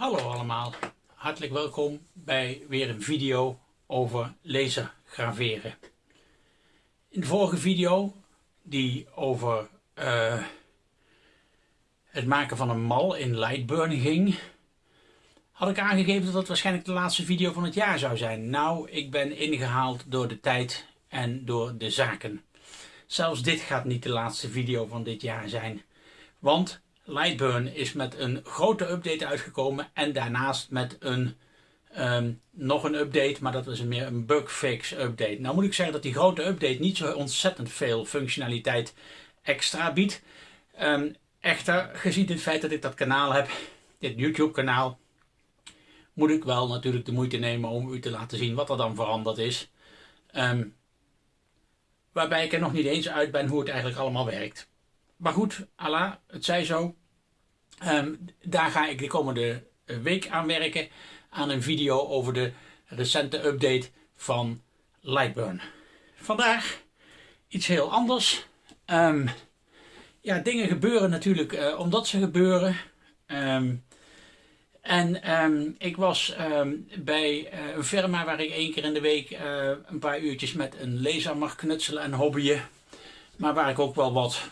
Hallo allemaal, hartelijk welkom bij weer een video over lasergraveren. In de vorige video, die over uh, het maken van een mal in Lightburn ging, had ik aangegeven dat het waarschijnlijk de laatste video van het jaar zou zijn. Nou, ik ben ingehaald door de tijd en door de zaken. Zelfs dit gaat niet de laatste video van dit jaar zijn. Want Lightburn is met een grote update uitgekomen en daarnaast met een ehm, nog een update, maar dat is meer een bugfix update. Nou moet ik zeggen dat die grote update niet zo ontzettend veel functionaliteit extra biedt. Um, echter, gezien het feit dat ik dat kanaal heb, dit YouTube kanaal, moet ik wel natuurlijk de moeite nemen om u te laten zien wat er dan veranderd is. Ehm, waarbij ik er nog niet eens uit ben hoe het eigenlijk allemaal werkt. Maar goed, Allah, het zij zo. Ehm, daar ga ik de komende eh, week aan werken. Aan een video over de recente update van Lightburn. Vandaag iets heel anders. Um, ja, dingen gebeuren natuurlijk uh, omdat ze gebeuren. Um, en ik was bij uh, een firma waar ik één keer in de week een paar uurtjes met een laser mag knutselen en hobbyen. Maar waar ik ook wel wat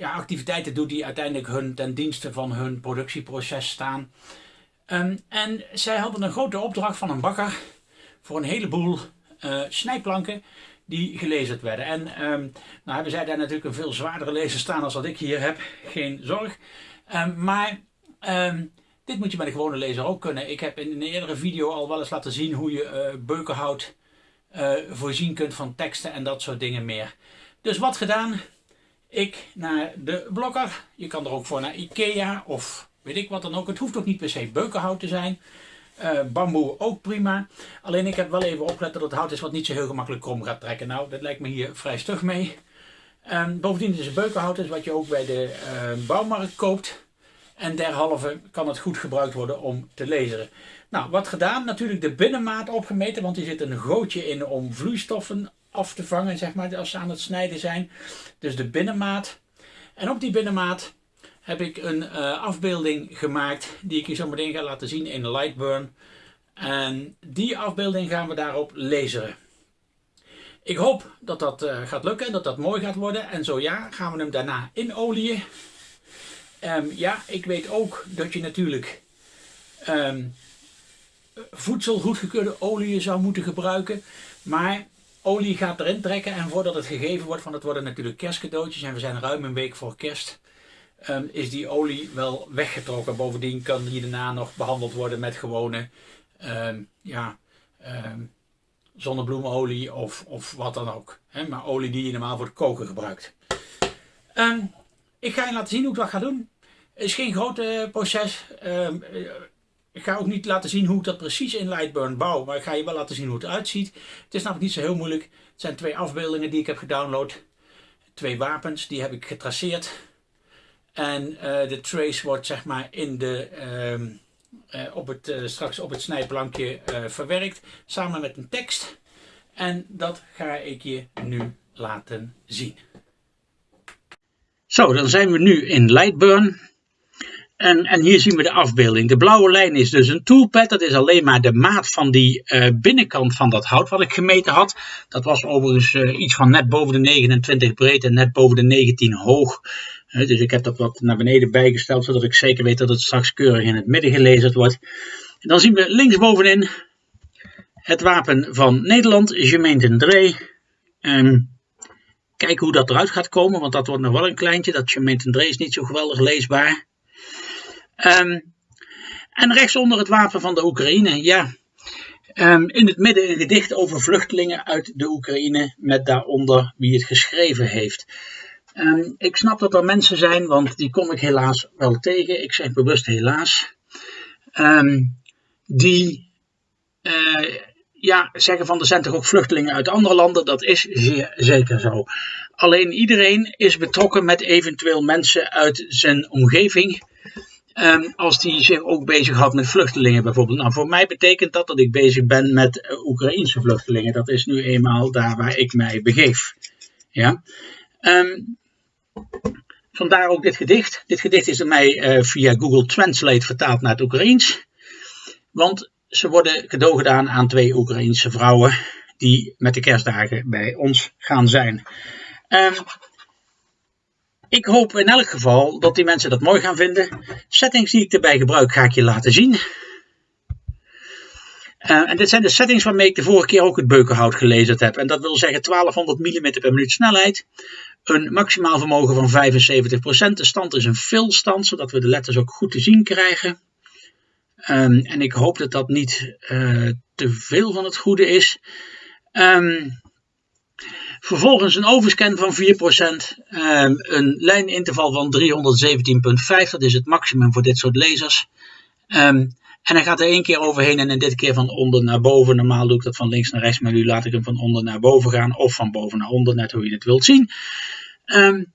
ja, activiteiten doet die uiteindelijk hun ten dienste van hun productieproces staan. Um, en zij hadden een grote opdracht van een bakker voor een heleboel uh, snijplanken die gelezerd werden. En um, nou hebben zij daar natuurlijk een veel zwaardere lezer staan als wat ik hier heb, geen zorg. Um, maar dit moet je met een gewone lezer ook kunnen. Ik heb in een eerdere video al wel eens laten zien hoe je uh, beukenhout uh, voorzien kunt van teksten en dat soort dingen meer. Dus wat gedaan? Ik naar de blokker. Je kan er ook voor naar Ikea of weet ik wat dan ook. Het hoeft ook niet per se beukenhout te zijn. Uh, bamboe ook prima. Alleen ik heb wel even opgelet dat het hout is wat niet zo heel gemakkelijk krom gaat trekken. Nou, dat lijkt me hier vrij stug mee. Um, bovendien is het beukenhout is wat je ook bij de uh, bouwmarkt koopt. En derhalve kan het goed gebruikt worden om te laseren. Nou, wat gedaan? Natuurlijk de binnenmaat opgemeten, want hier zit een gootje in om vloeistoffen af te vangen, zeg maar, als ze aan het snijden zijn. Dus de binnenmaat. En op die binnenmaat heb ik een uh, afbeelding gemaakt die ik je zo meteen ga laten zien in Lightburn. En die afbeelding gaan we daarop laseren. Ik hoop dat dat uh, gaat lukken, dat dat mooi gaat worden. En zo ja, gaan we hem daarna inolieën. Um, ja, ik weet ook dat je natuurlijk um, voedsel goedgekeurde zou moeten gebruiken. Maar olie gaat erin trekken en voordat het gegeven wordt, van het worden natuurlijk kerstcadeautjes en we zijn ruim een week voor kerst, um, is die olie wel weggetrokken. Bovendien kan die daarna nog behandeld worden met gewone um, ja, um, zonnebloemolie of, of wat dan ook. Maar olie die je normaal voor het koken gebruikt. ik ga je laten zien hoe ik dat ga doen. Het is geen groot uh, proces. Ik ga ook niet laten zien hoe ik dat precies in Lightburn bouw, maar ik ga je wel laten zien hoe het eruit ziet. Het is namelijk niet zo heel moeilijk. Het zijn twee afbeeldingen die ik heb gedownload. Twee wapens, die heb ik getraceerd. En uh, de trace wordt zeg maar in de, uh, uh, op het, straks op het snijplankje verwerkt, samen met een tekst. En dat ga ik je nu laten zien. Zo, dan zijn we nu in Lightburn. En, en, hier zien we de afbeelding. De blauwe lijn is dus een toolpad. Dat is alleen maar de maat van die uh, binnenkant van dat hout wat ik gemeten had. Dat was overigens uh, iets van net boven de 29 breed en net boven de 19 hoog. Uh, dus ik heb dat wat naar beneden bijgesteld, zodat ik zeker weet dat het straks keurig in het midden gelezen wordt. Dan zien we linksbovenin het wapen van Nederland, Gemeente Dree. Um, kijken hoe dat eruit gaat komen, want dat wordt nog wel een kleintje. Dat Gemeente Dree is niet zo geweldig leesbaar. Um, en rechtsonder het wapen van de Oekraïne, ja. Um, in het midden een gedicht over vluchtelingen uit de Oekraïne, met daaronder wie het geschreven heeft. Um, ik snap dat er mensen zijn, want die kom ik helaas wel tegen. Ik zeg bewust helaas. die uh, ja, zeggen van er zijn toch ook vluchtelingen uit andere landen. Dat is zeer zeker zo. Alleen iedereen is betrokken met eventueel mensen uit zijn omgeving Um, als die zich ook bezighoudt met vluchtelingen bijvoorbeeld. Nou, voor mij betekent dat dat ik bezig ben met uh, Oekraïnse vluchtelingen. Dat is nu eenmaal daar waar ik mij begeef. Ja. Um, vandaar ook dit gedicht. Dit gedicht is door mij via Google Translate vertaald naar het Oekraïens. Want ze worden cadeau gedaan aan twee Oekraïense vrouwen die met de kerstdagen bij ons gaan zijn. Um, ik hoop in elk geval dat die mensen dat mooi gaan vinden. Settings die ik erbij gebruik ga ik je laten zien. Uh, en dit zijn de settings waarmee ik de vorige keer ook het beukenhout gelezen heb. En dat wil zeggen 1200 mm per minuut snelheid. Een maximaal vermogen van 75%. De stand is een fill stand, zodat we de letters ook goed te zien krijgen. Um, en ik hoop dat dat niet uh, te veel van het goede is. Um, Vervolgens een overscan van 4%, um, een lijninterval van 317,5, dat is het maximum voor dit soort lasers. Um, en hij gaat er één keer overheen en dit keer van onder naar boven. Normaal doe ik dat van links naar rechts, maar nu laat ik hem van onder naar boven gaan of van boven naar onder, net hoe je het wilt zien. Um,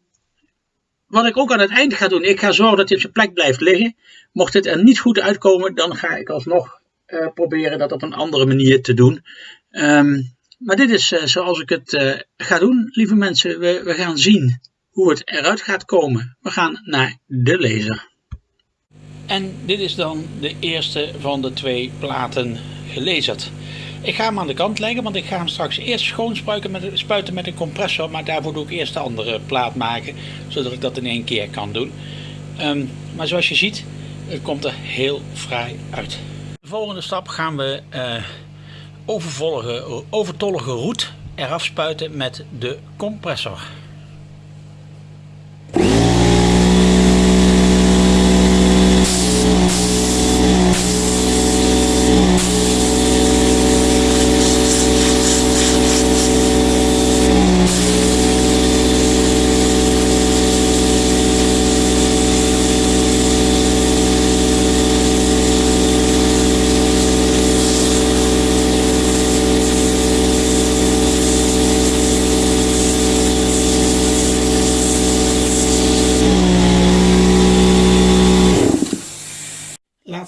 wat ik ook aan het eind ga doen, ik ga zorgen dat hij op zijn plek blijft liggen. Mocht dit er niet goed uitkomen, dan ga ik alsnog uh, proberen dat op een andere manier te doen. Maar dit is uh, zoals ik het uh, ga doen, lieve mensen. We, we gaan zien hoe het eruit gaat komen. We gaan naar de laser. En dit is dan de eerste van de twee platen gelezerd. Ik ga hem aan de kant leggen, want ik ga hem straks eerst schoon met, spuiten met een compressor. Maar daarvoor doe ik eerst de andere plaat maken, zodat ik dat in één keer kan doen. Um, maar zoals je ziet, het komt er heel fraai uit. De volgende stap gaan we... Uh, overtollige roet eraf spuiten met de compressor.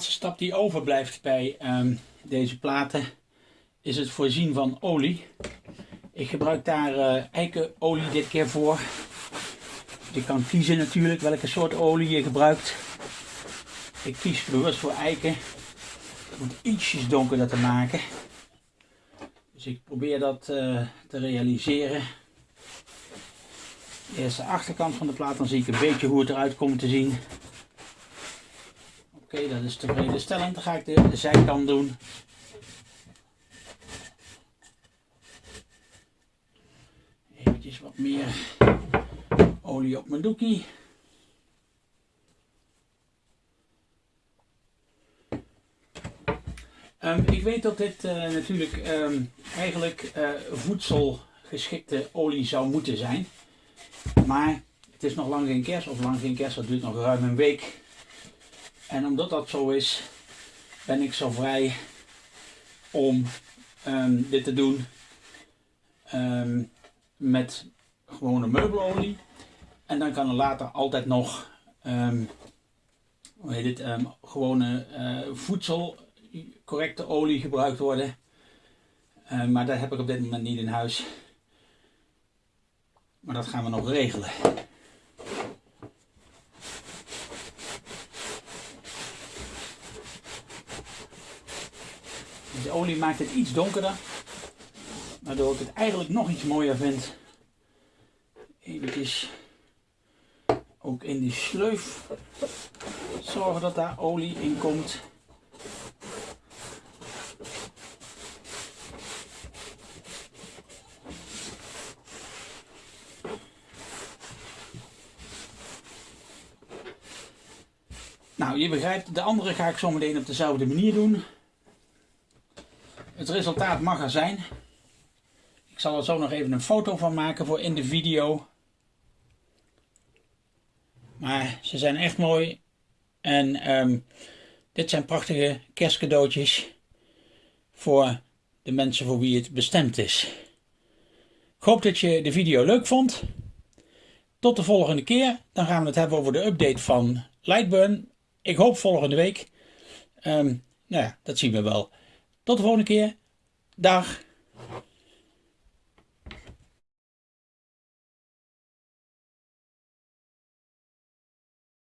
Stap die overblijft bij um, deze platen is het voorzien van olie. Ik gebruik daar uh, eikenolie dit keer voor. Je kan kiezen natuurlijk welke soort olie je gebruikt. Ik kies bewust voor eiken. Om het ietsjes donkerder te maken. Dus ik probeer dat uh, te realiseren. Eerst de achterkant van de plaat, dan zie ik een beetje hoe het eruit komt te zien. Oké, dat is tevreden stellend. Dan ga ik de, zijkant doen. Eventjes wat meer olie op mijn doekie. Um, ik weet dat dit uh, natuurlijk um, eigenlijk uh, voedselgeschikte olie zou moeten zijn. Maar het is nog lang geen kerst, of lang geen kerst, dat duurt nog ruim een week. En omdat dat zo is, ben ik zo vrij om um, dit te doen um, met gewone meubelolie. En dan kan er later altijd nog um, hoe heet het, gewone uh, voedsel, correcte olie gebruikt worden. maar dat heb ik op dit moment niet in huis. Maar dat gaan we nog regelen. De olie maakt het iets donkerder. Waardoor ik het eigenlijk nog iets mooier vind. Even ook in die sleuf zorgen dat daar olie in komt. Nou, je begrijpt, de andere ga ik zo meteen op dezelfde manier doen. Het resultaat mag er zijn. Ik zal er zo nog even een foto van maken voor in de video. Maar ze zijn echt mooi. En um, dit zijn prachtige kerstcadeautjes voor de mensen voor wie het bestemd is. Ik hoop dat je de video leuk vond. Tot de volgende keer. Dan gaan we het hebben over de update van Lightburn. Ik hoop volgende week. Um, nou ja, dat zien we wel. Tot de volgende keer. Dag.